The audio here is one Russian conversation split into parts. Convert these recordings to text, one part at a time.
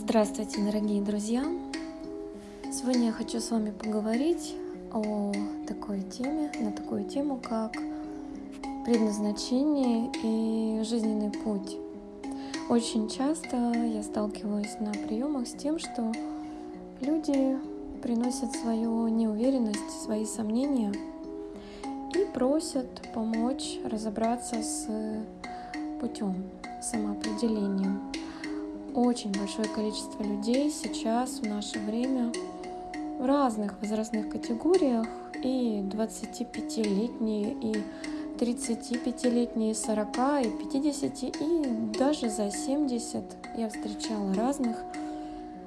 Здравствуйте, дорогие друзья! Сегодня я хочу с вами поговорить о такой теме, на такую тему, как предназначение и жизненный путь. Очень часто я сталкиваюсь на приемах с тем, что люди приносят свою неуверенность, свои сомнения и просят помочь разобраться с путем самоопределением очень большое количество людей сейчас в наше время в разных возрастных категориях и 25-летние, и 35-летние, 40, и 50, и даже за 70 я встречала разных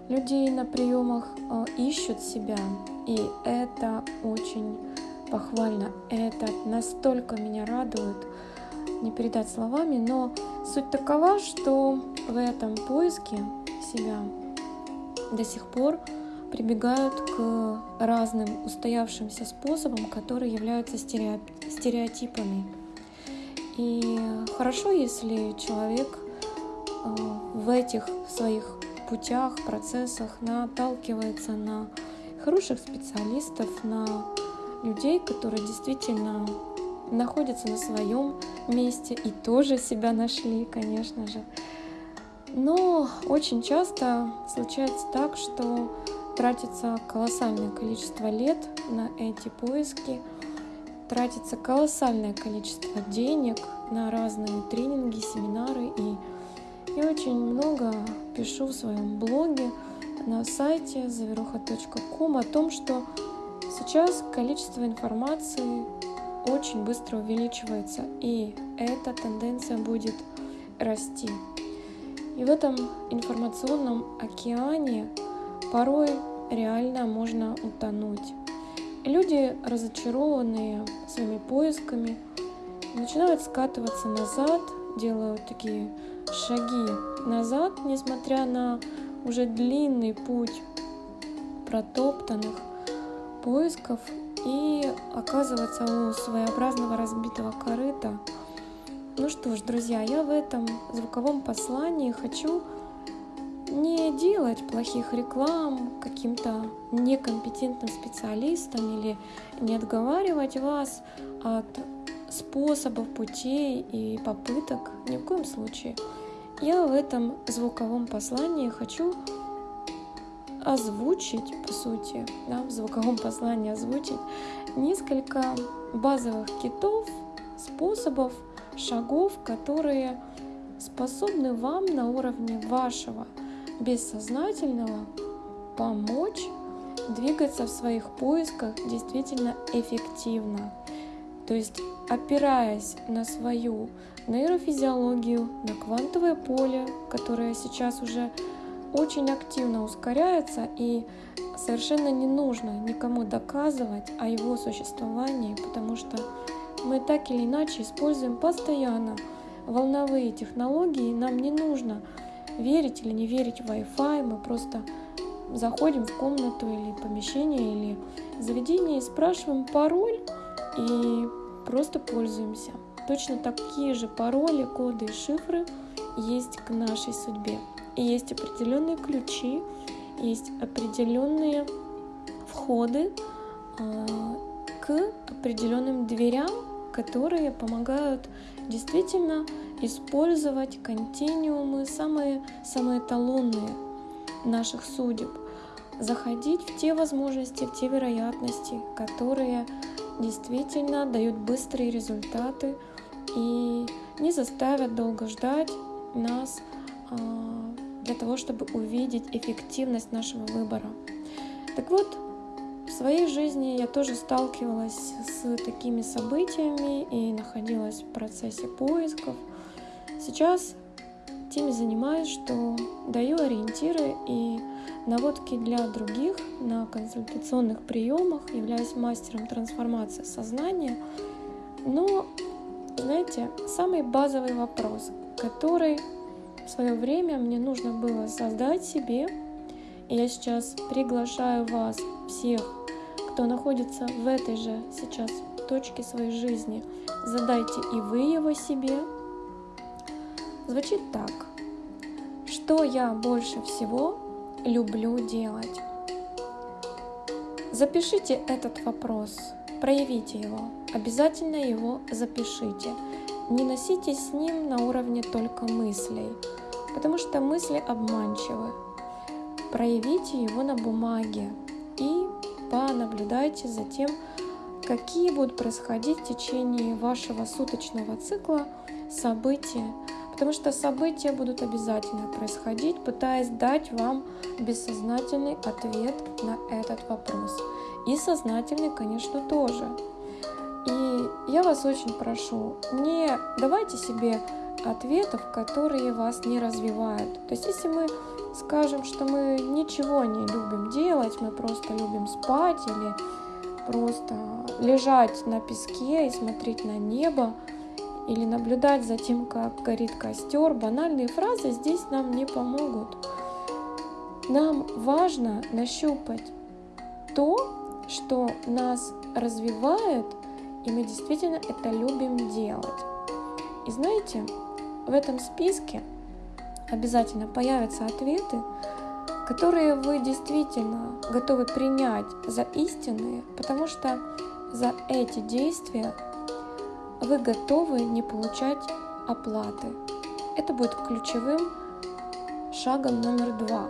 людей на приемах, э, ищут себя. И это очень похвально. Это настолько меня радует, не передать словами, но суть такова, что в этом поиске себя до сих пор прибегают к разным устоявшимся способам, которые являются стереотипами. И хорошо, если человек э, в этих своих путях, процессах наталкивается на хороших специалистов, на людей, которые действительно находятся на своем месте и тоже себя нашли, конечно же. Но очень часто случается так, что тратится колоссальное количество лет на эти поиски, тратится колоссальное количество денег на разные тренинги, семинары. И я очень много пишу в своем блоге на сайте заверуха.ком о том, что сейчас количество информации очень быстро увеличивается, и эта тенденция будет расти. И в этом информационном океане порой реально можно утонуть. люди, разочарованные своими поисками, начинают скатываться назад, делают такие шаги назад, несмотря на уже длинный путь протоптанных поисков и оказываться у своеобразного разбитого корыта. Ну что ж, друзья, я в этом звуковом послании хочу не делать плохих реклам каким-то некомпетентным специалистам или не отговаривать вас от способов, путей и попыток ни в коем случае. Я в этом звуковом послании хочу озвучить, по сути, да, в звуковом послании озвучить несколько базовых китов, способов, шагов, которые способны вам на уровне вашего бессознательного помочь двигаться в своих поисках действительно эффективно. То есть опираясь на свою нейрофизиологию, на квантовое поле, которое сейчас уже очень активно ускоряется и совершенно не нужно никому доказывать о его существовании, потому что мы так или иначе используем постоянно волновые технологии, нам не нужно верить или не верить в Wi-Fi, мы просто заходим в комнату или помещение или заведение и спрашиваем пароль и просто пользуемся. Точно такие же пароли, коды и шифры есть к нашей судьбе. И есть определенные ключи, есть определенные входы э, к определенным дверям, которые помогают действительно использовать континуумы, самые, самые эталонные наших судеб, заходить в те возможности, в те вероятности, которые действительно дают быстрые результаты и не заставят долго ждать нас а, для того, чтобы увидеть эффективность нашего выбора. Так вот, в своей жизни я тоже сталкивалась с такими событиями и находилась в процессе поисков. Сейчас теми занимаюсь, что даю ориентиры и наводки для других на консультационных приемах, являюсь мастером трансформации сознания. Но, знаете, самый базовый вопрос, который в свое время мне нужно было создать себе. И я сейчас приглашаю вас всех, кто находится в этой же сейчас точке своей жизни, задайте и вы его себе. Звучит так. что я больше всего люблю делать. Запишите этот вопрос, проявите его, обязательно его запишите. Не носите с ним на уровне только мыслей, потому что мысли обманчивы. Проявите его на бумаге и понаблюдайте за тем, какие будут происходить в течение вашего суточного цикла события, потому что события будут обязательно происходить, пытаясь дать вам бессознательный ответ на этот вопрос. И сознательный, конечно, тоже. И я вас очень прошу, не давайте себе ответов, которые вас не развивают. То есть если мы скажем, что мы ничего не любим делать, мы просто любим спать или просто лежать на песке и смотреть на небо, или наблюдать за тем, как горит костер, банальные фразы здесь нам не помогут. Нам важно нащупать то, что нас развивает, и мы действительно это любим делать. И знаете, в этом списке обязательно появятся ответы, которые вы действительно готовы принять за истинные, потому что за эти действия вы готовы не получать оплаты. Это будет ключевым шагом номер два.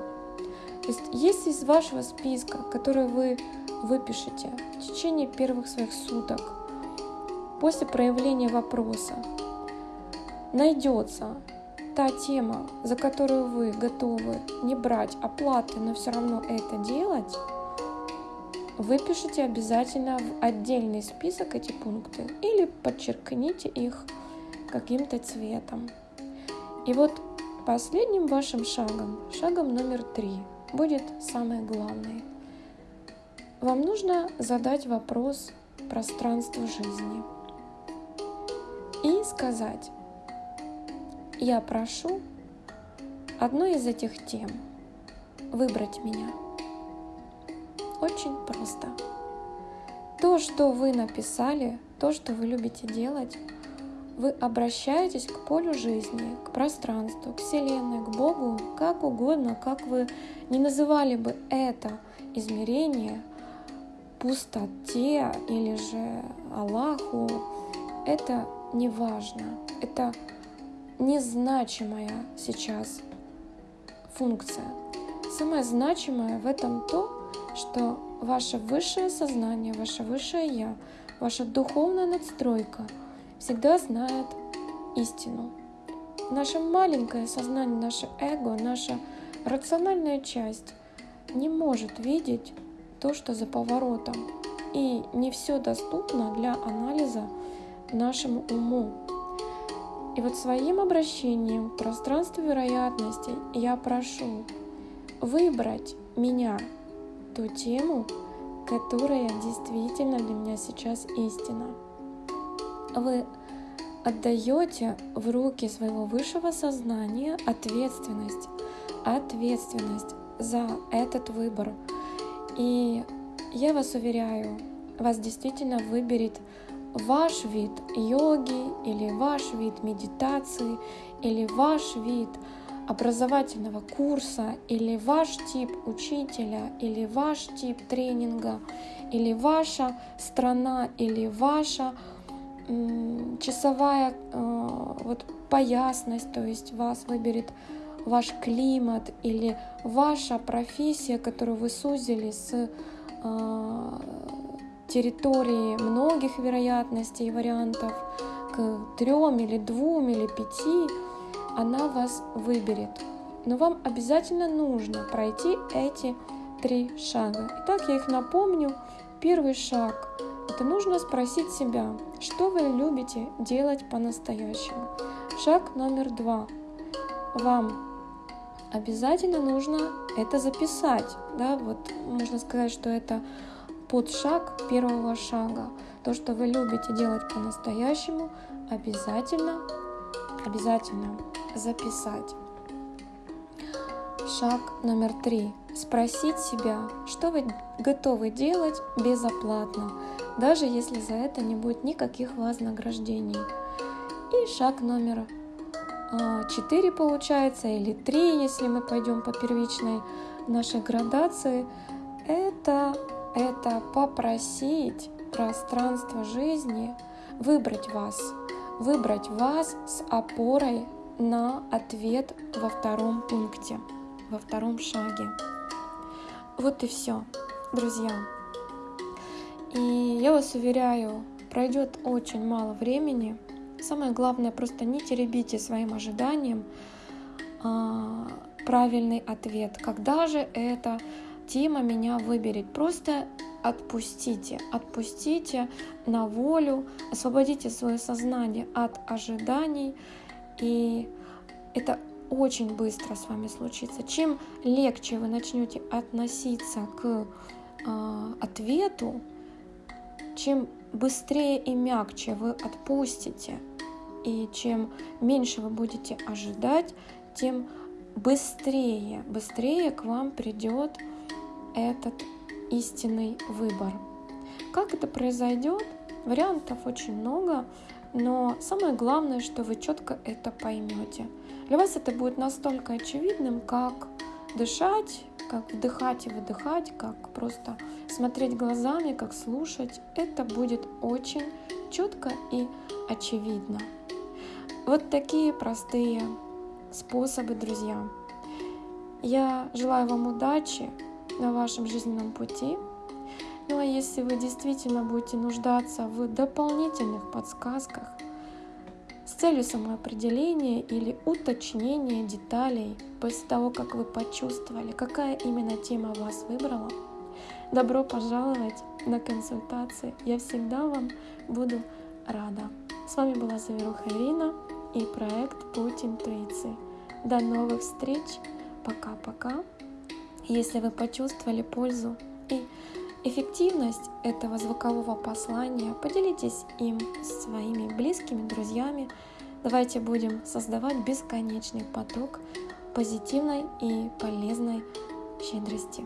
То есть если из вашего списка, который вы выпишете в течение первых своих суток, после проявления вопроса, найдется та тема, за которую вы готовы не брать оплаты, но все равно это делать, выпишите обязательно в отдельный список эти пункты или подчеркните их каким-то цветом. И вот последним вашим шагом, шагом номер три, будет самое главное. Вам нужно задать вопрос пространству жизни и сказать, я прошу одной из этих тем выбрать меня – очень просто. То, что вы написали, то, что вы любите делать, вы обращаетесь к полю жизни, к пространству, к Вселенной, к Богу, как угодно, как вы не называли бы это измерение, пустоте или же Аллаху, это не важно. Это незначимая сейчас функция. Самое значимое в этом то, что ваше высшее сознание, ваше высшее Я, ваша духовная надстройка всегда знает истину. Наше маленькое сознание, наше эго, наша рациональная часть не может видеть то, что за поворотом. И не все доступно для анализа нашему уму. И вот своим обращением в пространство вероятностей я прошу выбрать меня ту тему, которая действительно для меня сейчас истина. Вы отдаете в руки своего высшего сознания ответственность, ответственность за этот выбор. И я вас уверяю, вас действительно выберет ваш вид йоги или ваш вид медитации или ваш вид образовательного курса или ваш тип учителя или ваш тип тренинга или ваша страна или ваша часовая э, вот поясность, то есть вас выберет ваш климат или ваша профессия, которую вы сузили с э, территории многих вероятностей и вариантов к трем или двум или пяти, она вас выберет. Но вам обязательно нужно пройти эти три шага. Итак, я их напомню. Первый шаг – это нужно спросить себя, что вы любите делать по-настоящему. Шаг номер два. Вам обязательно нужно это записать. Да? Вот можно сказать, что это подшаг первого шага. То, что вы любите делать по-настоящему, обязательно, обязательно записать. Шаг номер три. Спросить себя, что вы готовы делать безоплатно, даже если за это не будет никаких вознаграждений. И шаг номер 4 получается или 3, если мы пойдем по первичной нашей градации, это, это попросить пространство жизни выбрать вас, выбрать вас с опорой на ответ во втором пункте, во втором шаге. Вот и все, друзья. И я вас уверяю, пройдет очень мало времени. Самое главное, просто не теребите своим ожиданием а, правильный ответ. Когда же эта тема меня выберет? Просто отпустите, отпустите на волю, освободите свое сознание от ожиданий, и это очень быстро с вами случится. Чем легче вы начнете относиться к э, ответу, чем быстрее и мягче вы отпустите, и чем меньше вы будете ожидать, тем быстрее, быстрее к вам придет этот истинный выбор. Как это произойдет? Вариантов очень много, но самое главное, что вы четко это поймете. Для вас это будет настолько очевидным, как дышать, как вдыхать и выдыхать, как просто смотреть глазами, как слушать. Это будет очень четко и очевидно. Вот такие простые способы, друзья. Я желаю вам удачи, на вашем жизненном пути. Ну а если вы действительно будете нуждаться в дополнительных подсказках с целью самоопределения или уточнения деталей после того, как вы почувствовали, какая именно тема вас выбрала, добро пожаловать на консультации. Я всегда вам буду рада. С вами была Заверуха Ирина и проект Путь интуиции. До новых встреч. Пока-пока. Если вы почувствовали пользу и эффективность этого звукового послания, поделитесь им с своими близкими, друзьями. Давайте будем создавать бесконечный поток позитивной и полезной щедрости.